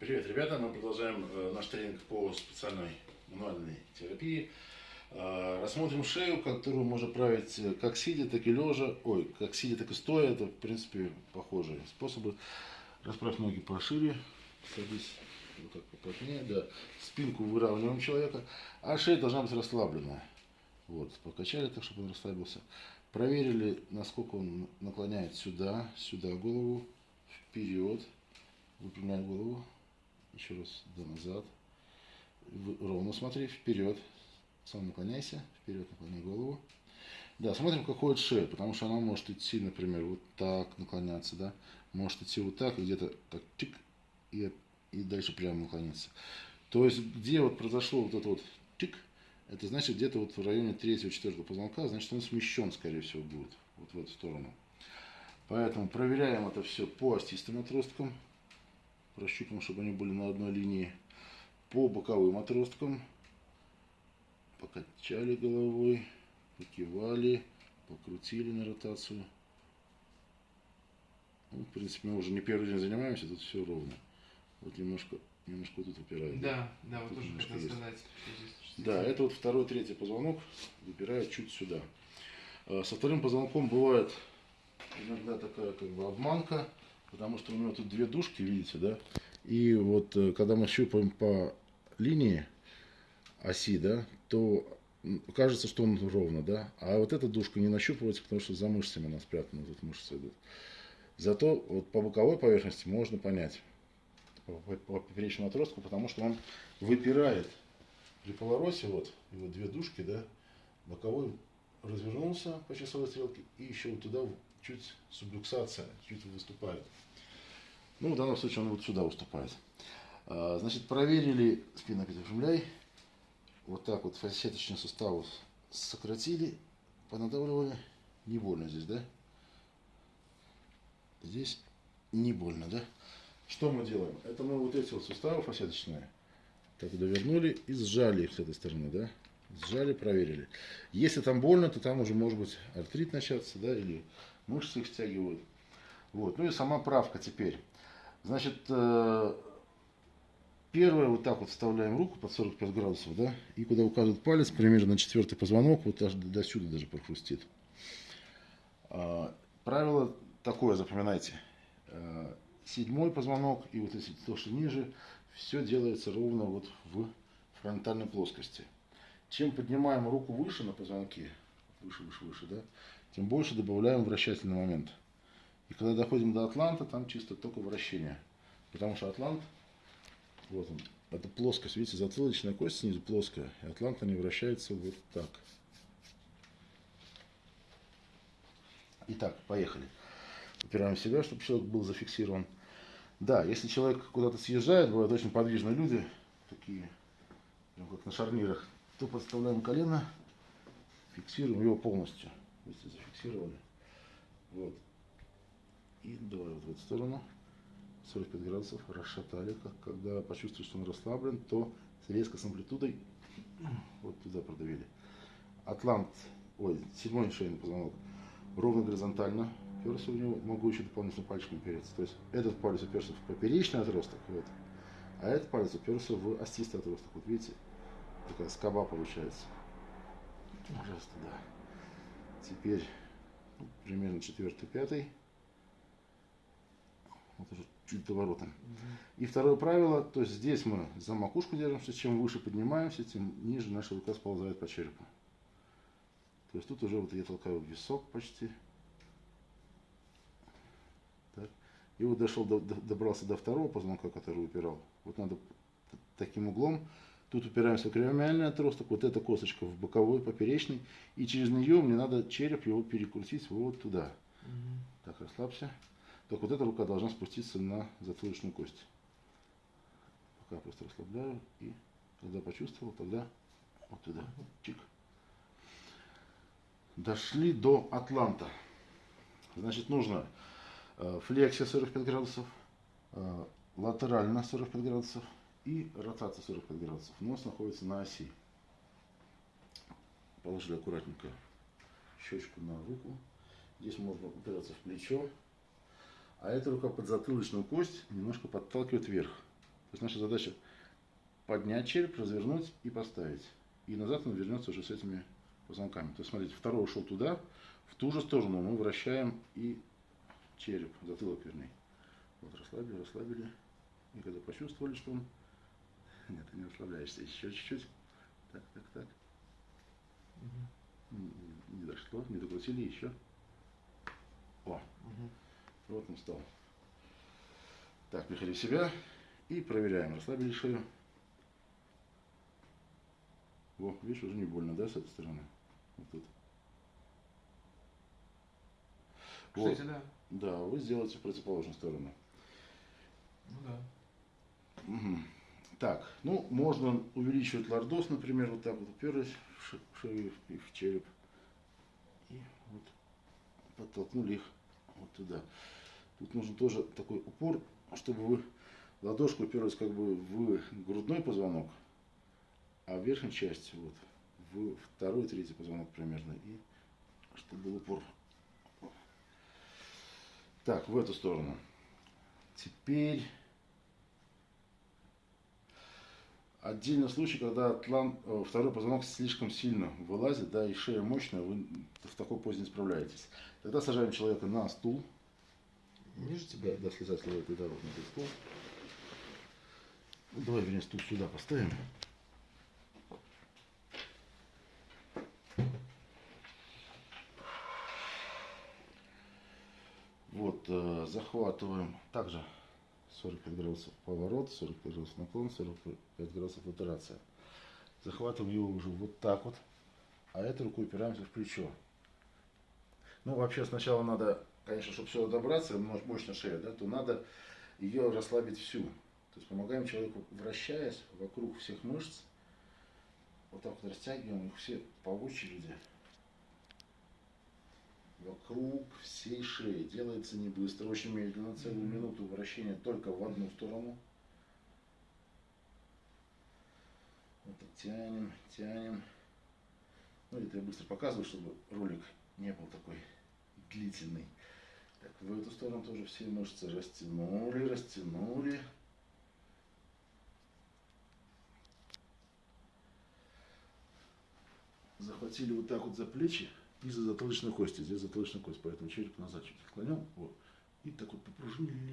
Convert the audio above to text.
Привет, ребята! Мы продолжаем э, наш тренинг по специальной мануальной терапии. Э, рассмотрим шею, которую можно править э, как сидя, так и лежа. Ой, как сидя, так и стоя. Это, в принципе, похожие способы. Расправь ноги пошире, садись вот так поплотнее, да. Спинку выравниваем человека, а шея должна быть расслаблена. Вот, покачали так, чтобы он расслабился. Проверили, насколько он наклоняет сюда, сюда голову, вперед, выпрямляет голову, еще раз, да, назад. Ровно смотри, вперед. Сам наклоняйся, вперед наклоняй голову. Да, смотрим, как ходит шея, потому что она может идти, например, вот так наклоняться, да. Может идти вот так, где-то так, тик, и, и дальше прямо наклониться. То есть, где вот произошло вот это вот тик, это значит где-то вот в районе третьего, четвертого позвонка, значит он смещен, скорее всего, будет вот в эту сторону. Поэтому проверяем это все по остистым отросткам прощупаем, чтобы они были на одной линии. По боковым отросткам покачали головой, покивали, покрутили на ротацию. Ну, в принципе, мы уже не первый день занимаемся, тут все ровно. Вот немножко, немножко вот тут выпирает. Да, да, вот тоже хотел есть. сказать. Да, это вот второй, третий позвонок выпирает чуть сюда. А, со вторым позвонком бывает иногда такая как бы обманка потому что у него тут две дужки, видите, да? И вот э, когда мы щупаем по линии оси, да, то кажется, что он ровно, да? А вот эта дужка не нащупывается, потому что за мышцами она спрятана, вот мышцы идут. Зато вот по боковой поверхности можно понять, по, по поперечному отростку, потому что он выпирает при повороте, вот, его две дужки, да, боковой развернулся по часовой стрелке и еще вот туда чуть сублюксация, чуть выступает. Ну, в данном случае он вот сюда уступает. А, значит, проверили опять выпрямляй. Вот так вот фасеточные суставы сократили, понадавливали. Не больно здесь, да? Здесь не больно, да? Что мы делаем? Это мы вот эти вот суставы фасеточные так довернули и сжали их с этой стороны, да? Сжали, проверили. Если там больно, то там уже может быть артрит начаться, да, или мышцы их стягивают. Вот. Ну и сама правка теперь. Значит, э, первое, вот так вот вставляем руку под 45 градусов, да, и куда указывает палец, примерно на четвертый позвонок, вот аж до сюда даже прохрустит. А, правило такое, запоминайте. А, седьмой позвонок и вот если то, что ниже, все делается ровно вот в фронтальной плоскости. Чем поднимаем руку выше на позвонке, выше, выше, выше, да, тем больше добавляем вращательный момент. И когда доходим до Атланта, там чисто только вращение. Потому что Атлант, вот он, это плоскость, видите, затылочная кость снизу плоская. И Атлант не вращается вот так. Итак, поехали. Упираем себя, чтобы человек был зафиксирован. Да, если человек куда-то съезжает, бывают очень подвижные люди, такие, прям как на шарнирах, то подставляем колено, фиксируем его полностью. Видите, зафиксировали. Вот. И давай вот в эту сторону. 45 градусов расшатали. Когда почувствуешь, что он расслаблен, то резко с амплитудой вот туда продавили. Атлант, ой, седьмой шейный позвонок, ровно горизонтально уперся в него, могу еще дополнительно пальчиком упереться. То есть этот палец уперся в поперечный отросток, вот, а этот палец уперся в остистый отросток. Вот видите, такая скоба получается. Пожалуйста, да. Теперь ну, примерно четвертый, пятый вот уже чуть поворотом. Угу. И второе правило, то есть здесь мы за макушку держимся, чем выше поднимаемся, тем ниже наша рука сползает по черепу. То есть тут уже вот я толкаю висок почти. Так. И вот дошел, до, добрался до второго позвонка, который упирал. Вот надо таким углом. Тут упираемся в кремиальный отросток, вот эта косточка в боковой, поперечный. И через нее мне надо череп его перекрутить вот туда. Угу. Так, расслабься. Так вот эта рука должна спуститься на затылочную кость. Пока просто расслабляю. И когда почувствовал, тогда вот туда. Чик. Дошли до Атланта. Значит, нужно э, флексия 45 градусов, э, латерально 45 градусов и ротация 45 градусов. Нос находится на оси. Положили аккуратненько щечку на руку. Здесь можно упираться в плечо. А эта рука под затылочную кость немножко подталкивает вверх. есть наша задача поднять череп, развернуть и поставить. И назад он вернется уже с этими позвонками. То есть, смотрите, второй ушел туда, в ту же сторону мы вращаем и череп, затылок вернее. Вот расслабили, расслабили. И когда почувствовали, что он... Нет, ты не расслабляешься. Еще чуть-чуть. Так, так, так. М, Не дошло, не докрутили еще. О, вот он стал. Так, приходи в себя и проверяем. Расслабили шею. Во, видишь, уже не больно, да, с этой стороны? Вот тут. Вот. Кстати, да. Да, вы сделаете в противоположную сторону. Ну да. Мгм. Так, ну, можно увеличивать лордоз, например, вот так вот уперлись в ше- в шею и в череп. И вот подтолкнули их вот туда. Тут нужен тоже такой упор, чтобы вы ладошку уперлись как бы в грудной позвонок, а в верхней части вот в второй, третий позвонок примерно. И чтобы был упор. Так, в эту сторону. Теперь Отдельный случай, когда атлан, э, второй позвонок слишком сильно вылазит, да, и шея мощная, вы в такой позе не справляетесь. Тогда сажаем человека на стул. Ниже тебя? да, слезать с левой дорожный стул. Ну, давай, вернее, стул сюда поставим. Вот, э, захватываем также 45 градусов поворот, 45 градусов наклон, 45 градусов латерация. Захватываем его уже вот так вот, а этой рукой упираемся в плечо. Ну, вообще, сначала надо, конечно, чтобы все добраться, мо- мощно шея, да, то надо ее расслабить всю. То есть помогаем человеку, вращаясь вокруг всех мышц, вот так вот растягиваем их все по очереди. Вокруг всей шеи. Делается не быстро, очень медленно, целую минуту вращения только в одну сторону. Вот так тянем, тянем. Ну, это я быстро показываю, чтобы ролик не был такой длительный. Так, в эту сторону тоже все мышцы растянули, растянули. Захватили вот так вот за плечи и за затылочную кость. Здесь затылочная кость, поэтому череп назад чуть отклонил. Вот. И так вот попружинили